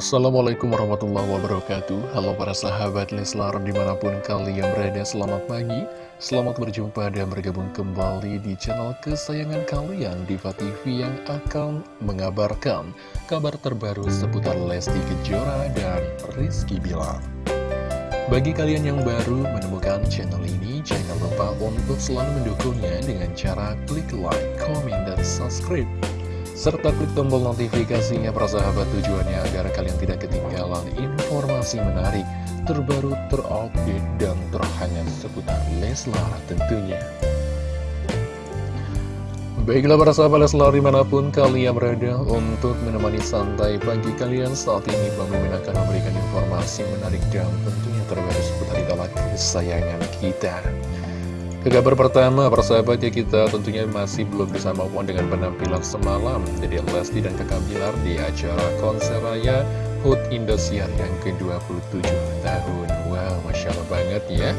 Assalamualaikum warahmatullahi wabarakatuh. Halo para sahabat Leslar di mana pun kalian berada Selamat pagi, selamat berjumpa dan bergabung kembali di channel kesayangan kalian Diva TV yang akan mengabarkan kabar terbaru seputar Lesti Kejora dan Rizky Bilar. Bagi kalian yang baru menemukan channel ini Jangan lupa untuk selalu mendukungnya dengan cara klik like, comment, dan subscribe serta klik tombol notifikasinya persahabat tujuannya agar kalian tidak ketinggalan informasi menarik, terbaru, terupdate, dan terhangat seputar Leslar tentunya. Baiklah para sahabat Leslar di mana pun kalian berada untuk menemani santai pagi kalian saat ini Bang Mimin akan memberikan informasi menarik dan tentunya terbaru seputar idola kesayangan kita. Ke kabar pertama, persahabat ya kita tentunya masih belum bisa maupun dengan penampilan semalam Jadi Lesti dan kakak Bilar di acara konser raya HUT Indosiar yang ke-27 tahun Wow, Masya Allah banget ya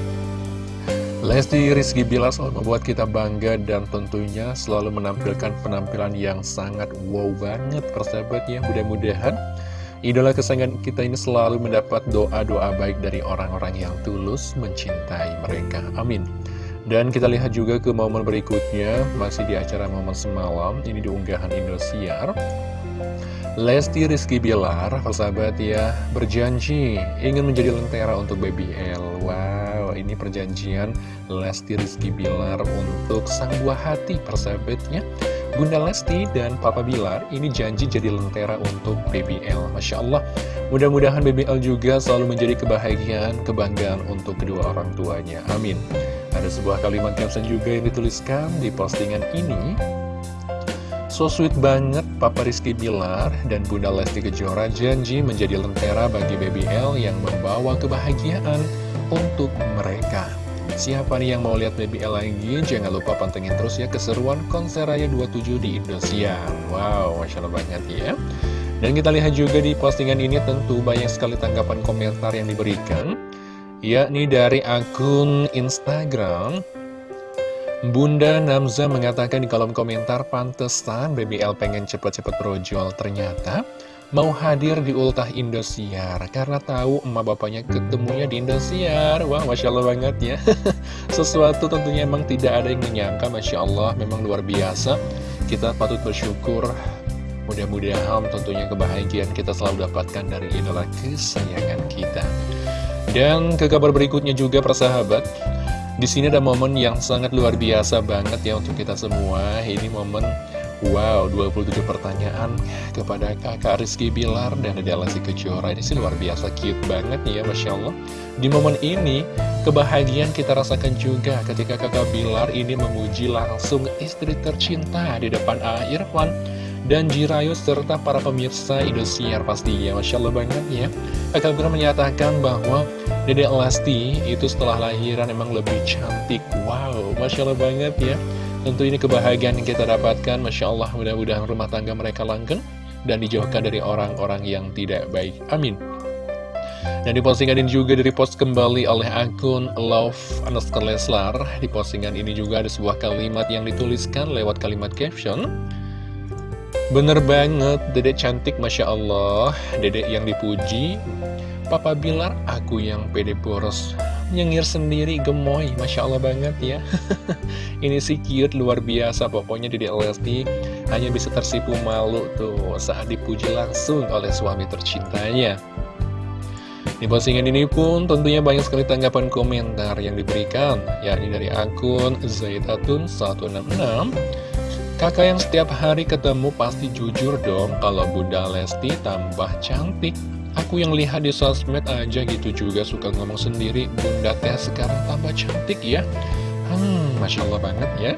Lesti Rizky Bilar selalu membuat kita bangga dan tentunya selalu menampilkan penampilan yang sangat wow banget persahabat ya Mudah-mudahan Idola kesayangan kita ini selalu mendapat doa-doa baik dari orang-orang yang tulus mencintai mereka. Amin. Dan kita lihat juga ke momen berikutnya, masih di acara momen semalam, ini di unggahan Indosiar. Lesti Rizky Bilar, persahabat ya, berjanji ingin menjadi lentera untuk Baby L. Wow, ini perjanjian Lesti Rizky Bilar untuk sang buah hati, persahabatnya. Bunda Lesti dan Papa Bilar ini janji jadi lentera untuk BBL. Masya Allah, mudah-mudahan BBL juga selalu menjadi kebahagiaan, kebanggaan untuk kedua orang tuanya. Amin. Ada sebuah kalimat caption juga yang dituliskan di postingan ini. So sweet banget Papa Rizky Bilar dan Bunda Lesti Kejora janji menjadi lentera bagi BBL yang membawa kebahagiaan untuk mereka. Siapa nih yang mau lihat BBL lagi? Jangan lupa pantengin terus ya keseruan konser Raya 27 di Indosiar. Wow, Masya Allah banget ya. Dan kita lihat juga di postingan ini tentu banyak sekali tanggapan komentar yang diberikan. Yakni dari akun Instagram Bunda Namza mengatakan di kolom komentar pantesan BBL pengen cepet-cepet brojol ternyata mau hadir di ultah Indosiar karena tahu emak bapaknya ketemunya di Indosiar. Wah Masya Allah banget ya. Sesuatu tentunya emang tidak ada yang menyangka Masya Allah. Memang luar biasa. Kita patut bersyukur. Mudah-mudahan tentunya kebahagiaan kita selalu dapatkan dari idola kesayangan kita dan ke kabar berikutnya juga persahabat. Di sini ada momen yang sangat luar biasa banget ya untuk kita semua. Ini momen Wow, 27 pertanyaan kepada kakak Rizky Bilar dan Dede Lesti Kejora. Ini sih luar biasa cute banget ya, Masya Allah. Di momen ini, kebahagiaan kita rasakan juga ketika kakak Bilar ini memuji langsung istri tercinta di depan Irfan dan Jirayu serta para pemirsa Indosiar pastinya. Masya Allah banget ya. Kakak Bilar menyatakan bahwa Dede Lesti itu setelah lahiran emang lebih cantik. Wow, Masya Allah banget ya. Tentu ini kebahagiaan yang kita dapatkan. Masya Allah mudah-mudahan rumah tangga mereka langgeng Dan dijauhkan dari orang-orang yang tidak baik. Amin. Dan di postingan ini juga dari post kembali oleh akun Love underscore Leslar. Di postingan ini juga ada sebuah kalimat yang dituliskan lewat kalimat caption Bener banget, dedek cantik Masya Allah. Dedek yang dipuji. Papa Bilar, aku yang pede poros. Nyengir sendiri, gemoy. Masya Allah banget ya. Ini sih cute, luar biasa. Pokoknya Dedek Lesti hanya bisa tersipu malu tuh Saat dipuji langsung oleh suami tercintanya. Di postingan ini pun tentunya banyak sekali tanggapan komentar yang diberikan yakni dari akun Zaitatun 166 Kakak yang setiap hari ketemu pasti jujur dong kalau Bunda Lesti tambah cantik. Aku yang lihat di sosmed aja gitu juga suka ngomong sendiri Bunda Teh sekarang tambah cantik ya. Hmm, Masya Allah banget ya.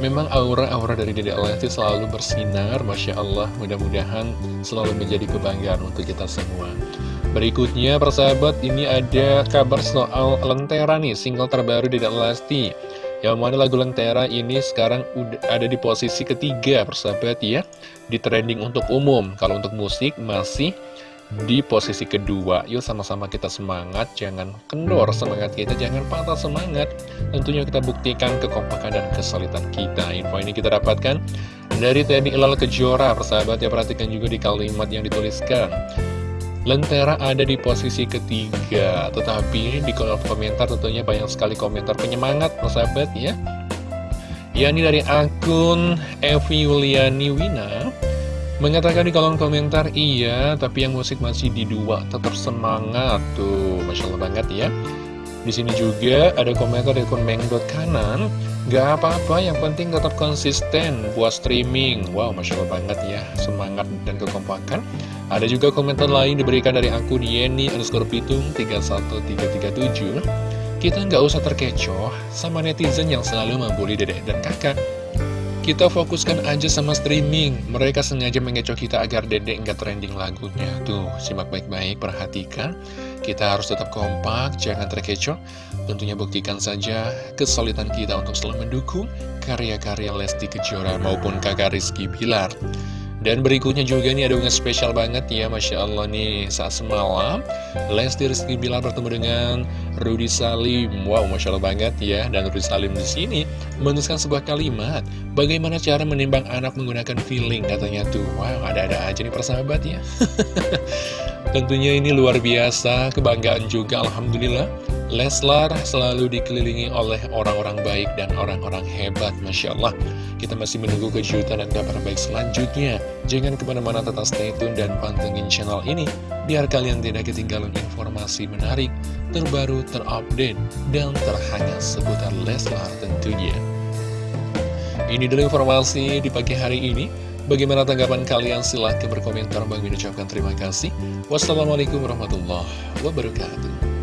Memang aura-aura dari Dede Lesti selalu bersinar Masya Allah. Mudah-mudahan selalu menjadi kebanggaan untuk kita semua. Berikutnya persahabat ini ada kabar soal Lentera nih single terbaru Dede Lesti yang mana lagu Lentera ini sekarang ada di posisi ketiga persahabat ya Di trending untuk umum. Kalau untuk musik masih di posisi kedua. Yuk sama-sama kita semangat Jangan kendor. Semangat kita Jangan patah semangat. Tentunya kita buktikan kekompakan dan kesulitan kita. Info ini kita dapatkan Dari Teddy Ilal Kejora, persahabat. Ya perhatikan juga di kalimat yang dituliskan. Lentera ada di posisi ketiga, tetapi di kolom komentar tentunya banyak sekali komentar penyemangat, persahabat ya. Yani dari akun Evi Yuliani Wina mengatakan di kolom komentar, iya, tapi yang musik masih di dua, tetap semangat tuh, masya Allah banget ya. Di sini juga ada komentar dari akun Mengdot kanan, Gak apa-apa, yang penting tetap konsisten buat streaming. Wow, Masya Allah banget ya, semangat dan kekompakan. Ada juga komentar lain diberikan dari akun Yeni underscore Pitung 31337. Kita nggak usah terkecoh sama netizen yang selalu membuli dedek dan kakak. Kita fokuskan aja sama streaming. Mereka sengaja mengecoh kita agar dedek nggak trending lagunya. Tuh, simak baik-baik, perhatikan. Kita harus tetap kompak, jangan terkecoh. Tentunya buktikan saja kesulitan kita untuk selalu mendukung karya-karya Lesti Kejora maupun kakak Rizky Bilar. Dan berikutnya juga nih ada unggahan spesial banget ya Masya Allah nih saat semalam Lesti Rizky Bilar bertemu dengan Rudy Salim. Wow Masya Allah banget ya Dan Rudy Salim di sini menuliskan sebuah kalimat Bagaimana cara menimbang anak menggunakan feeling katanya tuh. Wow ada-ada aja nih persahabat ya. Tentunya ini luar biasa, kebanggaan juga Alhamdulillah. Leslar selalu dikelilingi oleh orang-orang baik dan orang-orang hebat Masya Allah Kita masih menunggu kejutan dan kabar baik selanjutnya Jangan ke mana-mana tetap stay tune dan pantengin channel ini Biar kalian tidak ketinggalan informasi menarik, terbaru, terupdate, dan terhangat seputar Leslar tentunya Ini dulu informasi di pagi hari ini Bagaimana tanggapan kalian? Silahkan berkomentar. Bang ucapkan terima kasih. Wassalamualaikum warahmatullahi wabarakatuh.